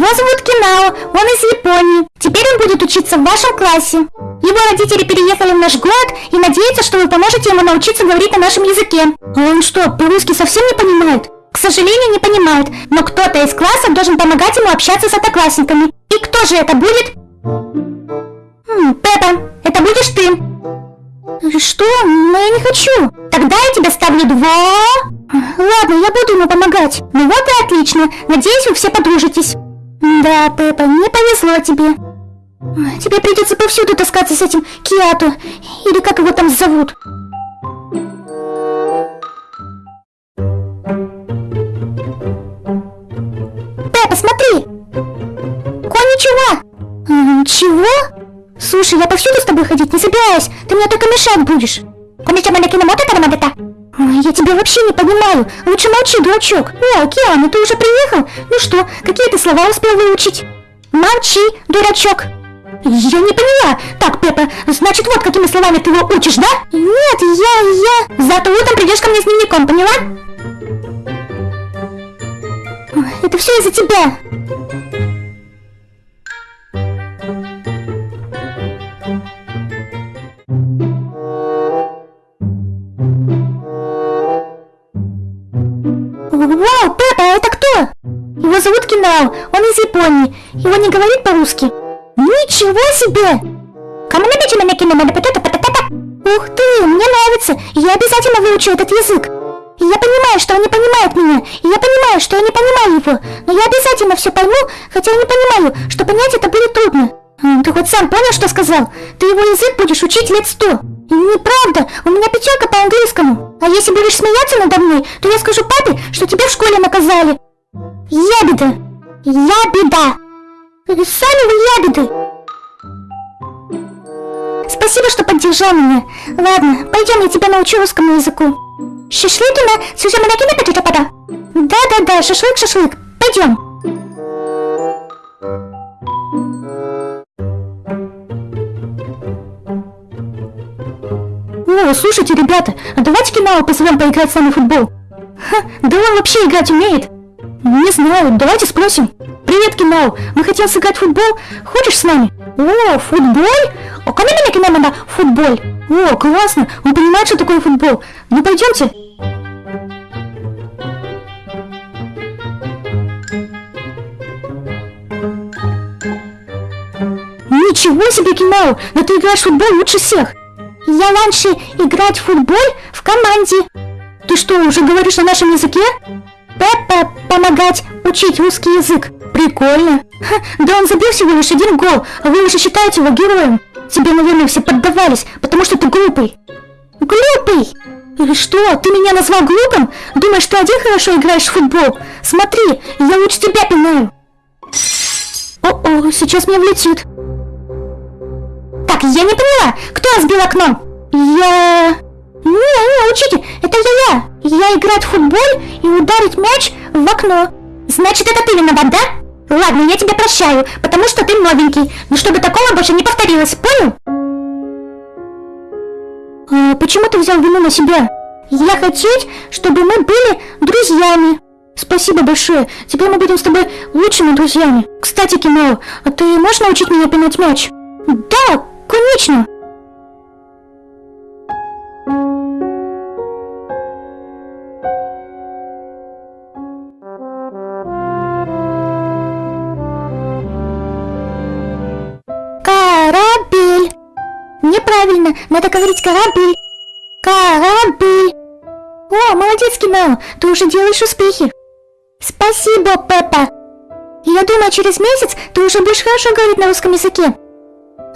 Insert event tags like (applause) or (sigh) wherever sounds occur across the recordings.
Его зовут Кинао, он из Японии. Теперь он будет учиться в вашем классе. Его родители переехали в наш город и надеются, что вы поможете ему научиться говорить на нашем языке. А он что, по-русски совсем не понимает? К сожалению, не понимает, но кто-то из класса должен помогать ему общаться с одноклассниками. И кто же это будет? Хм, Пеппа, это будешь ты. Что? Но я не хочу. Тогда я тебе ставлю два. Ладно, я буду ему помогать. Ну вот и отлично. Надеюсь, вы все подружитесь. Да, Пеппа, не повезло тебе. Тебе придется повсюду таскаться с этим Киату. Или как его там зовут. Пеппа, смотри! Коничева! Чего? Слушай, я повсюду с тобой ходить не собираюсь. Ты мне только мешать будешь. Коничева на киномота Тарамадета? Я тебя вообще не понимаю. Лучше молчи, дурачок. О, Киану, ты уже приехал? Ну что, какие ты слова успел выучить? Молчи, дурачок. Я не поняла. Так, Пеппа, значит, вот какими словами ты его учишь, да? Нет, я, я... Зато утром придешь ко мне с дневником, поняла? Это все из-за тебя. Его не говорит по-русски. Ничего себе! Кому набить меня кино потата патата? Ух ты, мне нравится. Я обязательно выучу этот язык. Я понимаю, что он не понимает меня. И я понимаю, что я не понимаю его. Но я обязательно все пойму, хотя я не понимаю, что понять это будет трудно. Ты хоть сам понял, что сказал? Ты его язык будешь учить лет сто. Неправда, у меня пятерка по английскому. А если будешь смеяться надо мной, то я скажу папе, что тебя в школе наказали. Ябеда. Ябеда. Сами вы ябеды. Спасибо, что поддержал меня. Ладно, пойдем, я тебя научу русскому языку. Шашлыкина, сюжаманакина пачатапада. Да-да-да, шашлык-шашлык. Пойдем. О, слушайте, ребята, а давайте Кинао позовем поиграть с нами в футбол. Ха, да он вообще играть умеет. Не знаю, давайте спросим. Привет, Кинао, мы хотим сыграть в футбол. Хочешь с нами? О, футбол? О, кому меня Кинао надо футбол? О, классно, он понимает, что такое футбол. Ну, пойдемте. Ничего себе, Кинао, но ты играешь в футбол лучше всех. Я раньше играть в футбол в команде. Ты что, уже говоришь на нашем языке? Пеппа помогать учить русский язык. Прикольно. Ха, да он забил всего лишь один гол, а вы уже считаете его героем. Тебе, наверное, все поддавались, потому что ты глупый. Глупый? Или что, ты меня назвал глупым? Думаешь, ты один хорошо играешь в футбол? Смотри, я лучше тебя пинаю. О-о, сейчас мне влетит. Так, я не поняла, кто разбил окно? Я... Не, не, учите, это я, я. Я играть в футбол и ударить мяч в окно. Значит, это ты виноват, да? Ладно, я тебя прощаю, потому что ты новенький. Но чтобы такого больше не повторилось, понял? А почему ты взял вину на себя? Я хотеть, чтобы мы были друзьями. Спасибо большое. Теперь мы будем с тобой лучшими друзьями. Кстати, Кино, а ты можешь научить меня пинать мяч? Да, конечно. Надо говорить корабль. Корабль. О, молодец, Кино, ты уже делаешь успехи. Спасибо, Пеппа. Я думаю, через месяц ты уже будешь хорошо говорить на русском языке.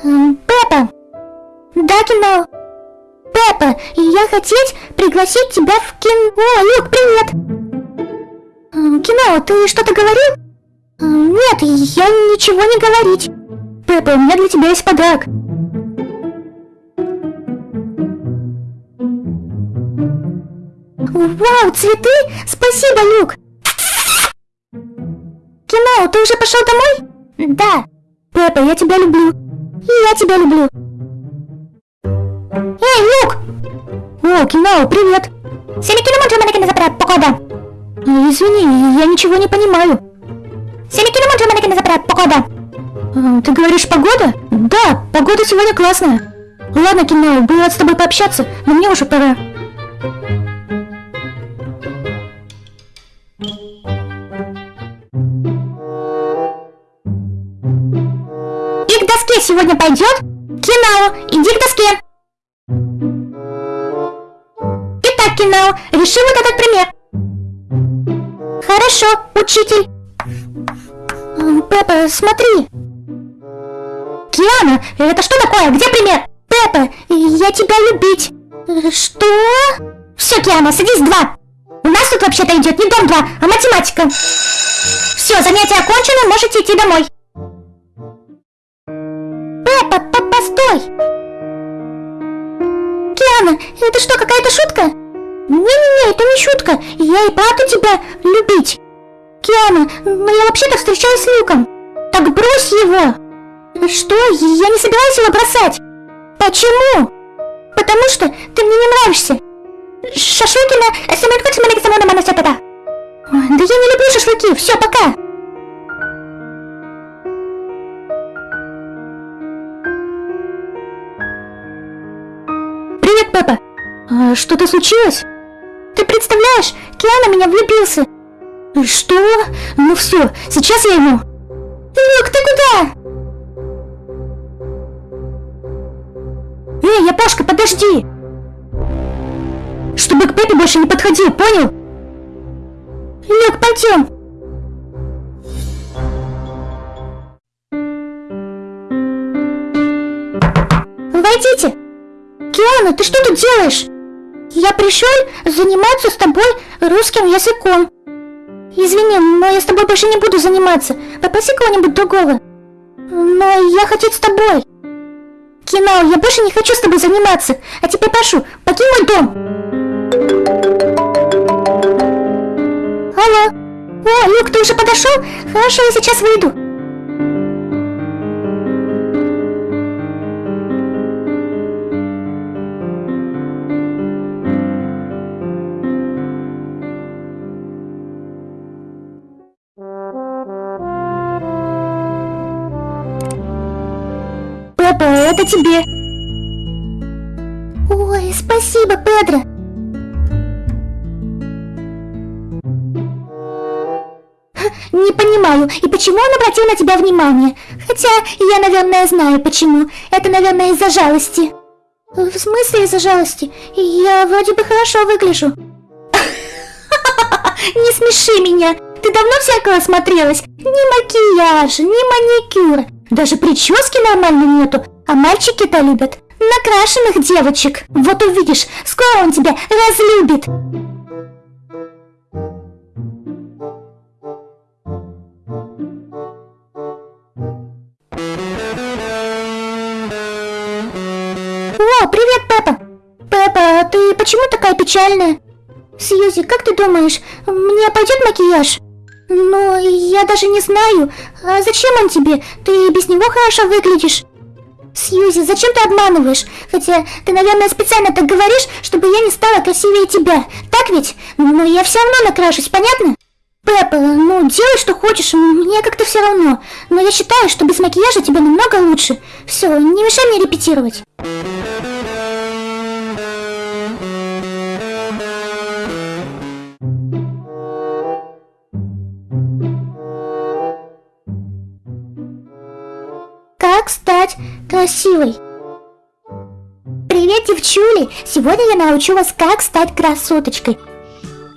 Пеппа. Да, Кино. Пеппа, я хотеть пригласить тебя в кино. О, Люк, привет. Кино, ты что-то говорил? Нет, я ничего не говорить. Пеппа, у меня для тебя есть подарок. Вау, цветы? Спасибо, Люк. Кино, ты уже пошел домой? Да. Пеппа, я тебя люблю. И я тебя люблю. Эй, Люк! О, Кино, привет. Кино, извини, я ничего не понимаю. А, Ты говоришь погода? Да, погода сегодня классная. Ладно, Кино, было с тобой пообщаться, но мне уже пора. Сегодня пойдет? Кино, иди к доске. Итак, Кино, реши вот этот пример. Хорошо, учитель. Пеппа, смотри. Киана, это что такое? Где пример? Пеппа, я тебя любить. Что? Все, Киана, садись два. У нас тут вообще-то идет не дом 2, а математика. Все, занятие окончено, можете идти домой. Постой. Киана, это что, какая-то шутка? Не-не-не, это не шутка. Я и правда тебя любить. Киана, но я вообще-то встречаюсь с Люком. Так брось его. Что? Я не собираюсь его бросать. Почему? Потому что ты мне не нравишься. Шашлыкина, самолетка, самолетка, мама, все, да Да я не люблю шашлыки, все, пока. А, что-то случилось? Ты представляешь, Киана меня влюбился. Что? Ну все, сейчас я ему. Люк, ты куда? Эй, Япошка, подожди! Чтобы к Пепе больше не подходил, понял? Люк, пойдем! Войдите! Киана, ты что тут делаешь? Я пришел заниматься с тобой русским языком. Извини, но я с тобой больше не буду заниматься. Попроси кого-нибудь другого. Но я хочу с тобой. Кино, я больше не хочу с тобой заниматься. А теперь прошу, покинь мой дом. Алло. О, Люк, ты уже подошел? Хорошо, я сейчас выйду. Папа, это тебе. Ой, спасибо, Педро. Не понимаю, и почему он обратил на тебя внимание? Хотя, я, наверное, знаю почему. Это, наверное, из-за жалости. В смысле из-за жалости? Я вроде бы хорошо выгляжу. (laughs) Не смеши меня. Ты давно в зеркало смотрелась? Ни макияжа, ни маникюра. Даже прически нормально нету. А мальчики-то любят накрашенных девочек. Вот увидишь, скоро он тебя разлюбит. О, привет, Пеппа. Пеппа, ты почему такая печальная? Сьюзи, как ты думаешь, мне пойдет макияж? Ну, я даже не знаю. А зачем он тебе? Ты без него хорошо выглядишь. Сьюзи, зачем ты обманываешь? Хотя ты, наверное, специально так говоришь, чтобы я не стала красивее тебя. Так ведь? Но я все равно накрашусь, понятно? Пеппа, ну делай, что хочешь, мне как-то все равно. Но я считаю, что без макияжа тебе намного лучше. Все, не мешай мне репетировать. Красивой? Привет, девчули! Сегодня я научу вас, как стать красоточкой.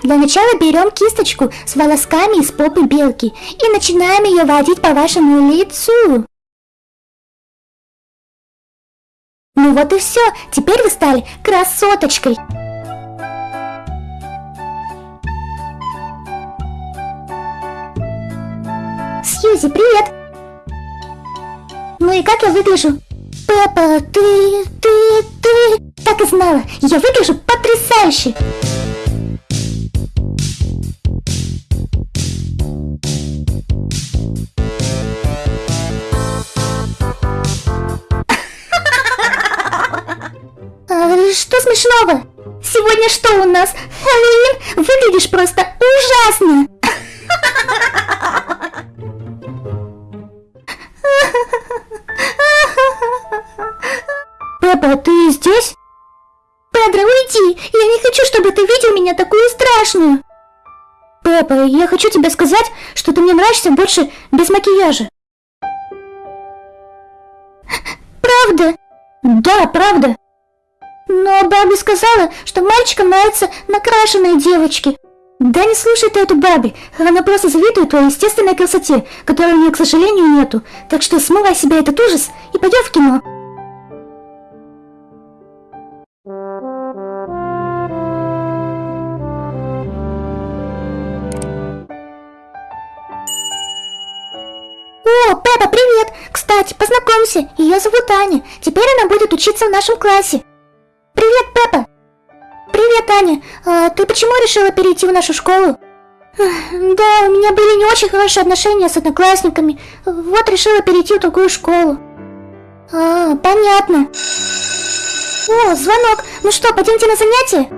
Для начала берем кисточку с волосками из попы белки и начинаем ее водить по вашему лицу. Ну вот и все, теперь вы стали красоточкой. Сьюзи, привет! Ну и как я выгляжу? Папа, ты, ты, ты... Так и знала, я выгляжу потрясающе! А, что смешного? Сегодня что у нас? Хэллоуин? выглядишь просто ужасно. (laughs) Пеппа, ты здесь? Педро, уйди! Я не хочу, чтобы ты видел меня такую страшную! Пеппа, я хочу тебе сказать, что ты мне нравишься больше без макияжа. Правда? Да, правда. Но Барби сказала, что мальчикам нравятся накрашенные девочки. Да не слушай ты эту Барби, она просто завидует твоей естественной красоте, которой у нее, к сожалению, нету. Так что смывай себя этот ужас и пойдем в кино. О, Пеппа, привет! Кстати, познакомься, ее зовут Аня. Теперь она будет учиться в нашем классе. Привет, Пеппа! Привет, Аня! А ты почему решила перейти в нашу школу? Да, у меня были не очень хорошие отношения с одноклассниками. Вот решила перейти в другую школу. А, понятно. О, звонок. Ну что, пойдемте на занятие?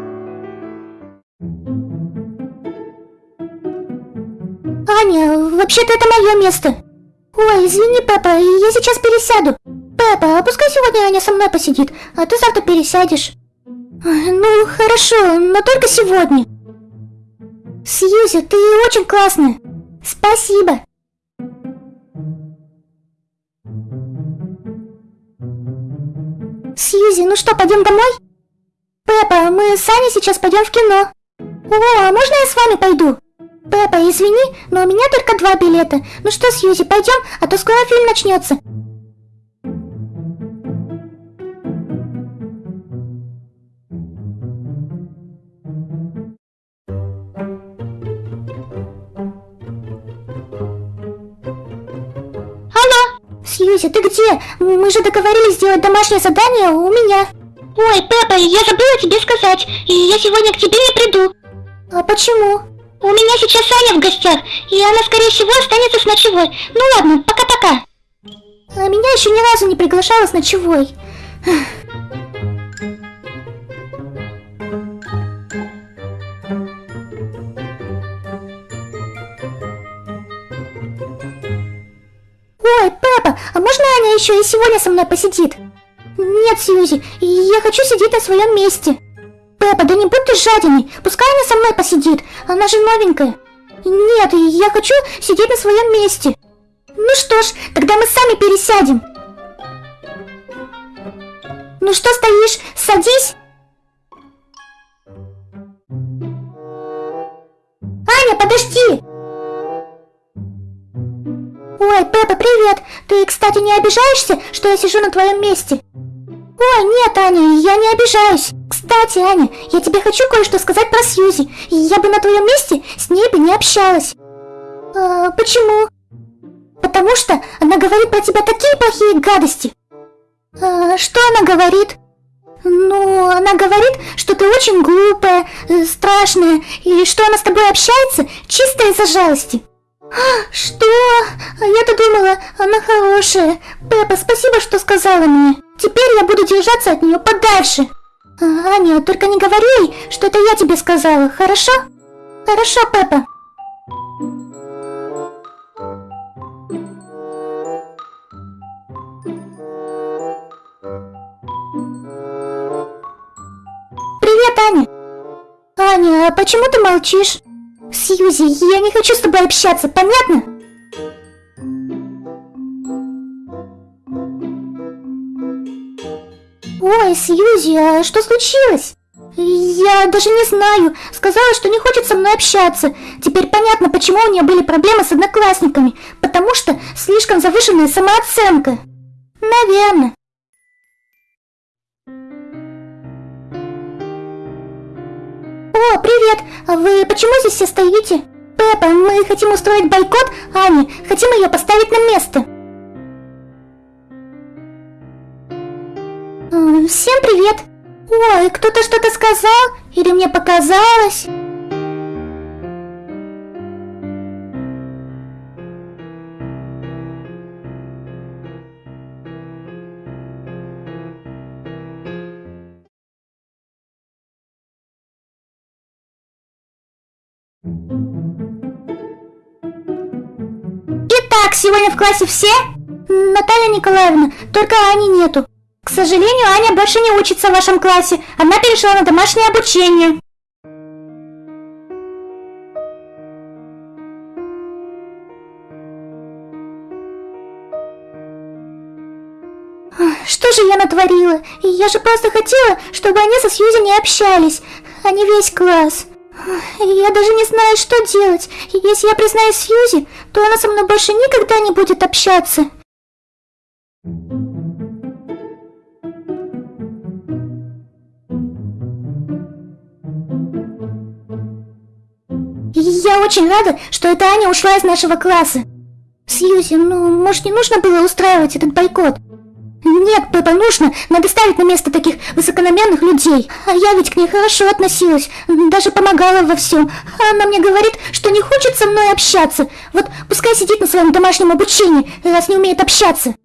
Аня, вообще-то это мое место. Ой, извини, папа, я сейчас пересяду. Папа, а пускай сегодня Аня со мной посидит, а ты завтра пересядешь. Ну, хорошо, но только сегодня. Сьюзи, ты очень классная. Спасибо. Сьюзи, ну что, пойдем домой? Пеппа, мы с Аней сейчас пойдем в кино. О, а можно я с вами пойду? Пеппа, извини, но у меня только два билета. Ну что, Сьюзи, пойдем, а то скоро фильм начнется. Алло, Сьюзи, ты где? Мы же договорились сделать домашнее задание у меня. Ой, Пеппа, я забыла тебе сказать, и я сегодня к тебе не приду. А почему? У меня сейчас Аня в гостях, и она, скорее всего, останется с ночевой. Ну ладно, пока-пока. А меня еще ни разу не приглашала с ночевой. Ой, папа, а можно Аня еще и сегодня со мной посидит? Нет, Сьюзи, я хочу сидеть на своем месте. Пеппа, да не будь ты жадиной, пускай она со мной посидит, она же новенькая. Нет, я хочу сидеть на своем месте. Ну что ж, тогда мы сами пересядем. Ну что стоишь, садись. Аня, подожди! Ой, Пеппа, привет! Ты, кстати, не обижаешься, что я сижу на твоем месте? Ой, нет, Аня, я не обижаюсь. Кстати, Аня, я тебе хочу кое-что сказать про Сьюзи. Я бы на твоем месте с ней бы не общалась. А, почему? Потому что она говорит про тебя такие плохие гадости. А, что она говорит? Ну, она говорит, что ты очень глупая, э, страшная, и что она с тобой общается чисто из-за жалости. Что? А я-то думала, она хорошая. Пеппа, спасибо, что сказала мне. Теперь я буду держаться от нее подальше. А, Аня, только не говори ей, что это я тебе сказала, хорошо? Хорошо, Пеппа. Привет, Аня. Аня, а почему ты молчишь? Сьюзи, я не хочу с тобой общаться, понятно? Ой, Сьюзи, а что случилось? Я даже не знаю. Сказала, что не хочет со мной общаться. Теперь понятно, почему у нее были проблемы с одноклассниками. Потому что слишком завышенная самооценка. Наверное. О, привет! Вы почему здесь все стоите? Пеппа, мы хотим устроить бойкот Ани, хотим ее поставить на место. Всем привет! Ой, кто-то что-то сказал? Или мне показалось? Сегодня в классе все? Наталья Николаевна, только Ани нету. К сожалению, Аня больше не учится в вашем классе. Она перешла на домашнее обучение. Что же я натворила? Я же просто хотела, чтобы они со Сьюзи не общались, не весь класс. Я даже не знаю, что делать. Если я признаюсь Сьюзи, то она со мной больше никогда не будет общаться. Я очень рада, что эта Аня ушла из нашего класса. Сьюзи, ну, может, не нужно было устраивать этот бойкот? Нет, Пеппа, нужно. Надо ставить на место таких высокономерных людей. А я ведь к ней хорошо относилась, даже помогала во всем. А она мне говорит, что не хочет со мной общаться. Вот пускай сидит на своем домашнем обучении, раз не умеет общаться.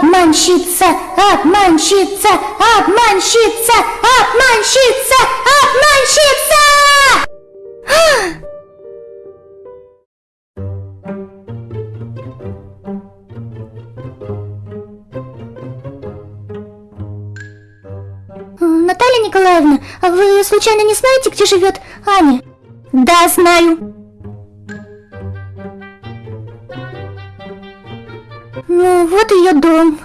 Обманщица! Обманщица! Обманщица! Обманщица! Обманщица! Наталья Николаевна, а вы случайно не знаете, где живет Аня? Да, знаю. Ну, вот ее дом.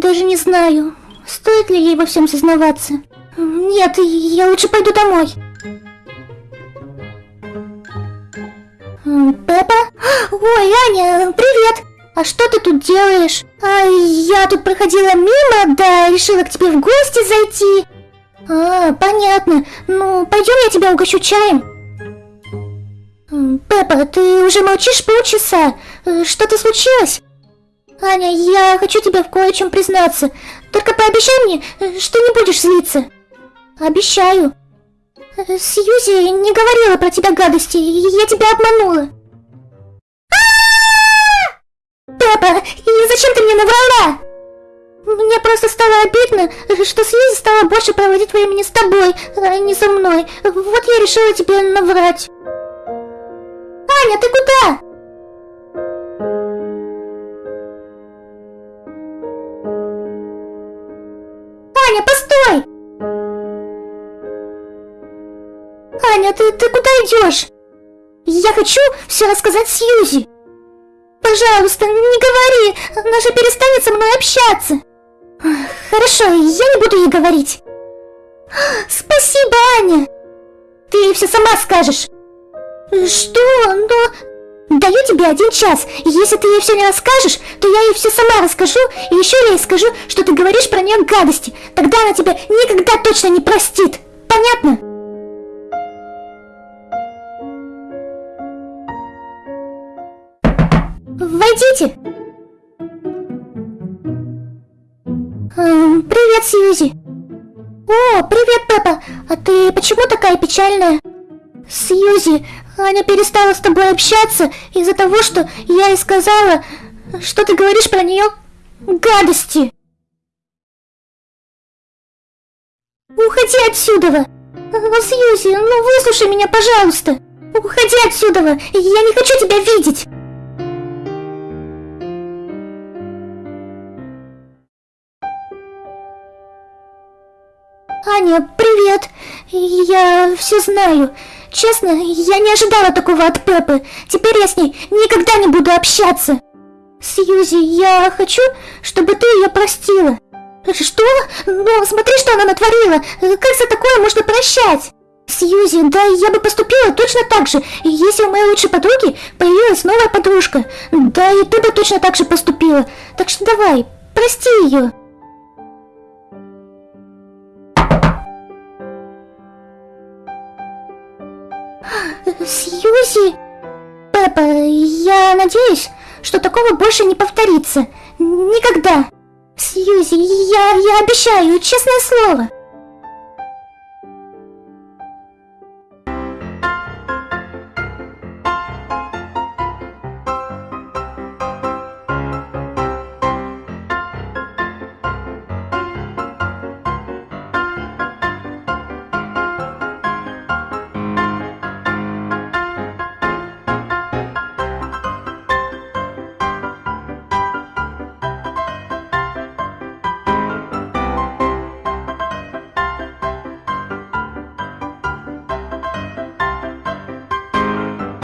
Даже не знаю, стоит ли ей во всем сознаваться. Нет, я лучше пойду домой. Пеппа? Ой, Аня, привет! А что ты тут делаешь? А я тут проходила мимо, да, решила к тебе в гости зайти. А, понятно. Ну, пойдем я тебя угощу чаем. Пеппа, ты уже молчишь полчаса. Что-то случилось? Аня, я хочу тебе в кое-чем признаться. Только пообещай мне, что не будешь злиться. Обещаю. Сьюзи не говорила про тебя гадости, я тебя обманула. И зачем ты мне наврала? Мне просто стало обидно, что Сьюзи стала больше проводить времени с тобой, а не со мной. Вот я решила тебе наврать. Аня, ты куда? Аня, ты, ты куда идешь? Я хочу все рассказать Сьюзи. Пожалуйста, не говори, она же перестанет со мной общаться. Хорошо, я не буду ей говорить. Спасибо, Аня. Ты все сама скажешь. Что? Но... Даю тебе один час, если ты ей все не расскажешь, то я ей все сама расскажу, и еще я ей скажу, что ты говоришь про нее гадости. Тогда она тебя никогда точно не простит. Понятно? Войдите. Эм, привет, Сьюзи. О, привет, Пеппа. А ты почему такая печальная? Сьюзи, Аня перестала с тобой общаться из-за того, что я ей сказала, что ты говоришь про нее гадости. Уходи отсюда! Сьюзи, ну выслушай меня, пожалуйста! Уходи отсюда! Я не хочу тебя видеть! Аня, привет! Я все знаю. Честно, я не ожидала такого от Пеппы. Теперь я с ней никогда не буду общаться. Сьюзи, я хочу, чтобы ты ее простила. Что? Ну, смотри, что она натворила. Как за такое можно прощать? Сьюзи, да я бы поступила точно так же, если у моей лучшей подруги появилась новая подружка. Да и ты бы точно так же поступила. Так что давай, прости ее. Сьюзи? Пеппа, я надеюсь, что такого больше не повторится. Никогда. Сьюзи, я, я обещаю, честное слово.